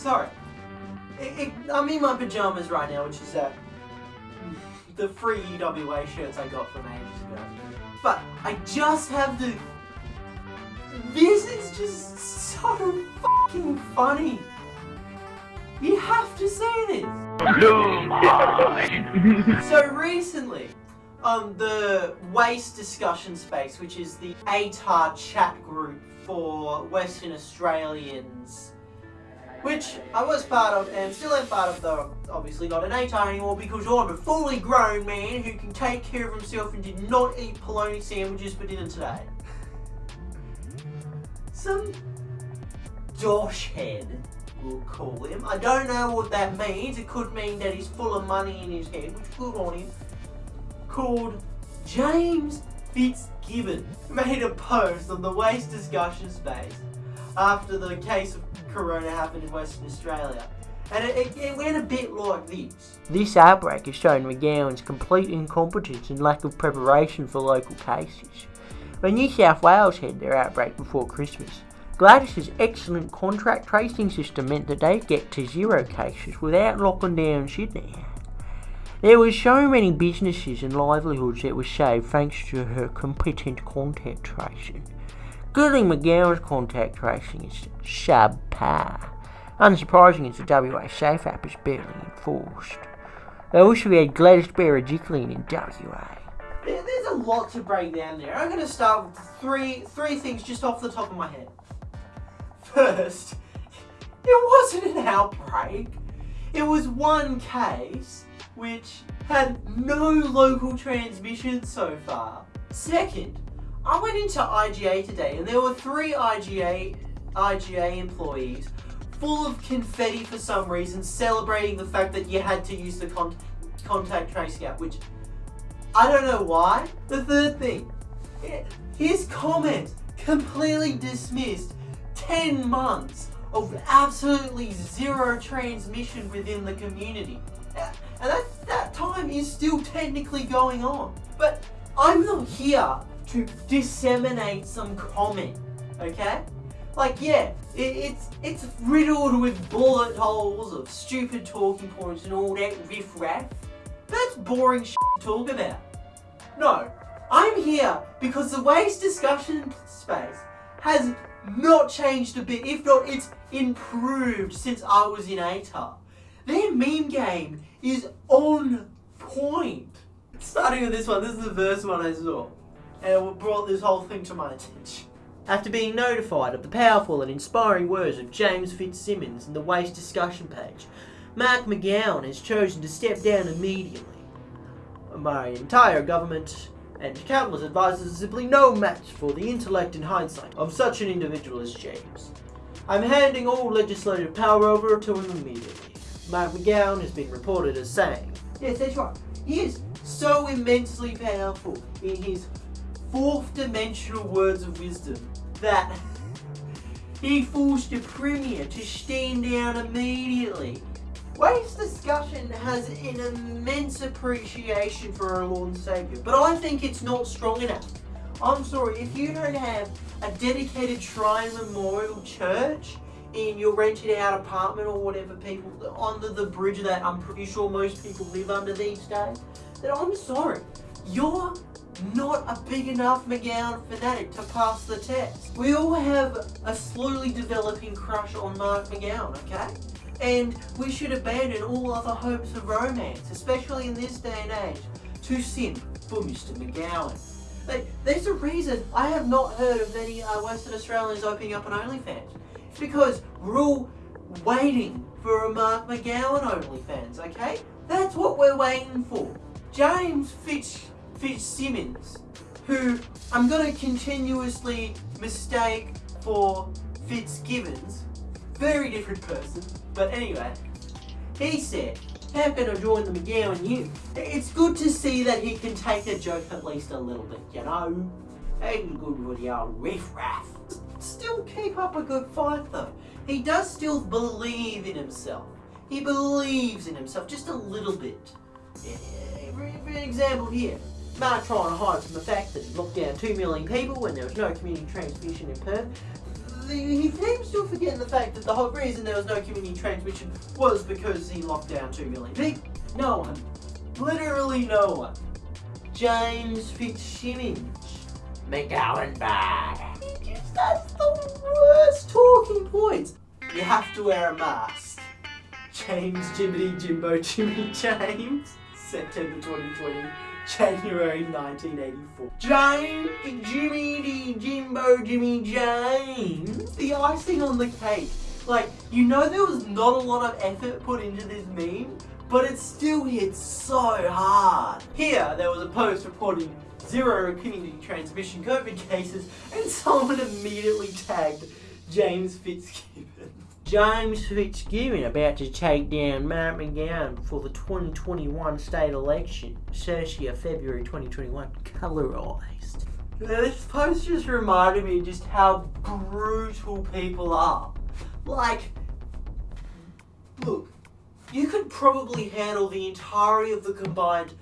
sorry. It, it, I'm in my pajamas right now, which is uh, the free UWA shirts I got from ages ago. But I just have to. This is just so fucking funny. You have to see this. so recently, on the Waste Discussion Space, which is the ATAR chat group for Western Australians, which I was part of and still am part of, though obviously not an ATAR anymore because I'm a fully grown man who can take care of himself and did not eat polony sandwiches for dinner today. Some dosh head, we'll call him. I don't know what that means. It could mean that he's full of money in his head, which good on him. Called James Fitzgibbon made a post on the waste discussion space after the case of corona happened in Western Australia. And it, it, it, went a bit like this. This outbreak has shown McGowan's complete incompetence and lack of preparation for local cases. When New South Wales had their outbreak before Christmas, Gladys's excellent contract tracing system meant that they'd get to zero cases without locking down Sydney. There were so many businesses and livelihoods that were saved thanks to her competent contact tracing. Gooding McGowan's contact tracing is subpar. Unsurprising as the WA Safe app is barely enforced. I wish we had Gladys Berejiklian in WA. There's a lot to break down there. I'm going to start with three three things just off the top of my head. First, it wasn't an outbreak. It was one case which had no local transmission so far. Second, I went into IGA today and there were three IGA IGA employees full of confetti for some reason celebrating the fact that you had to use the con contact tracing app, which I don't know why. The third thing, eh, his comment completely dismissed 10 months of absolutely zero transmission within the community. Eh, and that, that time is still technically going on. But I'm not here to disseminate some comment, okay? Like, yeah, it, it's it's riddled with bullet holes of stupid talking points and all that riff-raff. That's boring shit to talk about. No, I'm here because the waste discussion space has not changed a bit. If not, it's improved since I was in ATAR. Their meme game is on point. Starting with this one, this is the first one I saw. And it brought this whole thing to my attention. After being notified of the powerful and inspiring words of James Fitzsimmons in the waste discussion page, Mark McGowan has chosen to step down immediately. My entire government and countless advisors are simply no match for the intellect and hindsight of such an individual as James. I'm handing all legislative power over to him immediately. Mark McGowan has been reported as saying, Yes, that's right. He is so immensely powerful in his fourth dimensional words of wisdom that he forced the Premier to stand down immediately. Waste discussion has an immense appreciation for our Lord and Saviour, but I think it's not strong enough. I'm sorry, if you don't have a dedicated Shrine Memorial Church in your rented out apartment or whatever people under the bridge that I'm pretty sure most people live under these days, then I'm sorry. You're not a big enough McGowan fanatic to pass the test. We all have a slowly developing crush on Mark McGowan, okay? And we should abandon all other hopes of romance, especially in this day and age, to simp for Mr. McGowan. Like, there's a reason I have not heard of any uh, Western Australians opening up an OnlyFans. It's because we're all waiting for a Mark McGowan OnlyFans, okay? That's what we're waiting for. James Fitz Fitzsimmons, who I'm going to continuously mistake for Fitzgibbons. Very different person. But anyway, he said, how can I join the McGowan U? It's good to see that he can take a joke at least a little bit, you know? Ain't good with old riff-raff. Still keep up a good fight though. He does still believe in himself. He believes in himself just a little bit. For example here, Mark trying to hide from the fact that he locked down 2 million people when there was no community transmission in Perth. he seems to forget the fact that the whole reason there was no community transmission was because he locked down 2 million people. No one. Literally no one. James Fitzsimmons. McGowan bad. He has the worst talking points. You have to wear a mask. James Jiminy Jimbo Jimmy James. September 2020. January 1984. James Jimmy D, Jimbo Jimmy James. The icing on the cake. Like, you know there was not a lot of effort put into this meme, but it still hit so hard. Here, there was a post reporting zero community transmission COVID cases, and someone immediately tagged James Fitzgibbon. James Fitzgibbon about to take down Matt McGowan for the 2021 state election. Cercia, February 2021, colorized. This post just reminded me just how brutal people are. Like, look, you could probably handle the entirety of the combined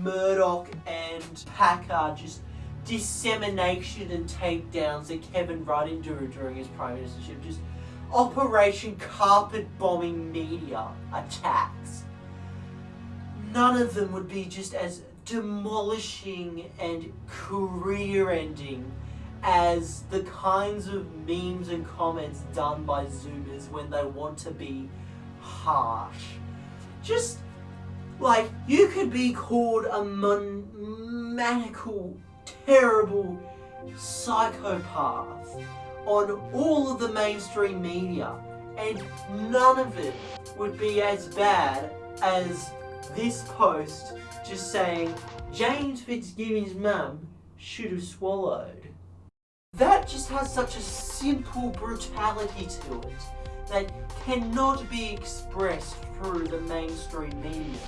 Murdoch and Packer just dissemination and takedowns that Kevin Rudd endured during his prime ministership. Just Operation Carpet Bombing Media attacks. None of them would be just as demolishing and career ending as the kinds of memes and comments done by Zoomers when they want to be harsh. Just like you could be called a maniacal, terrible psychopath on all of the mainstream media, and none of it would be as bad as this post just saying James Fitzgibbon's mum should have swallowed. That just has such a simple brutality to it that cannot be expressed through the mainstream media.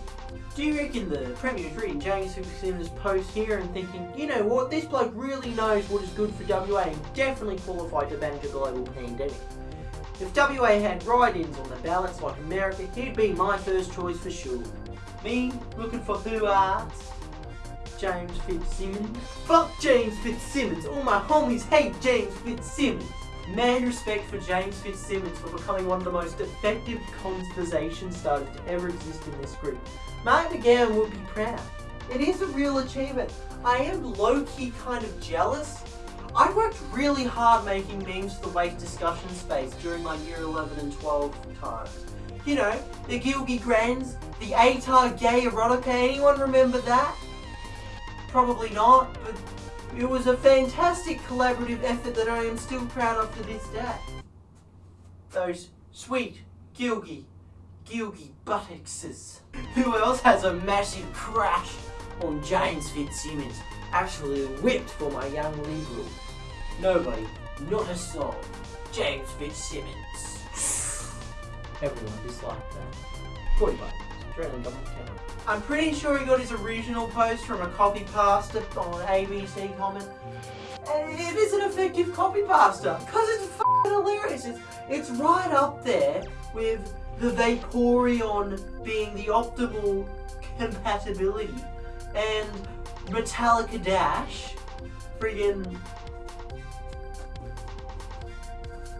Do you reckon the Premier's reading James Fitzgibbon's post here and thinking, you know what, this bloke really knows what is good for WA and definitely qualified to manage a global pandemic? If WA had write-ins on the ballots like America, he'd be my first choice for sure. Me, looking for who arts? James Fitzsimmons. Fuck James Fitzsimmons. All my homies hate James Fitzsimmons. Mad respect for James Fitzsimmons for becoming one of the most effective conversation starters to ever exist in this group. Mark McGowan would be proud. It is a real achievement. I am low-key kind of jealous. I worked really hard making memes for the Wake discussion space during my year 11 and 12 times. You know, the Gilgy Grands, the ATAR gay erotica, anyone remember that? Probably not, but it was a fantastic collaborative effort that I am still proud of to this day. Those sweet, gilgy, gilgy buttocks. Who else has a massive crush on James Fitzsimmons? actually whipped for my young liberal. Nobody, not a soul. James Fitzsimmons. Everyone disliked that. 40 bucks. Government account. I'm pretty sure he got his original post from a copy pasta on ABC comment. It is an effective copy pasta because it's f***ing hilarious. It's, it's right up there with the Vaporeon being the optimal compatibility and Metallica Dash friggin'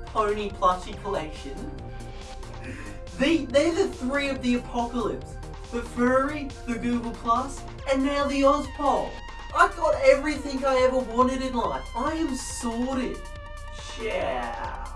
Pony plushie collection. They, they're the three of the apocalypse. The furry, the Google Plus, and now the Ozpol. I got everything I ever wanted in life. I am sorted. Yeah.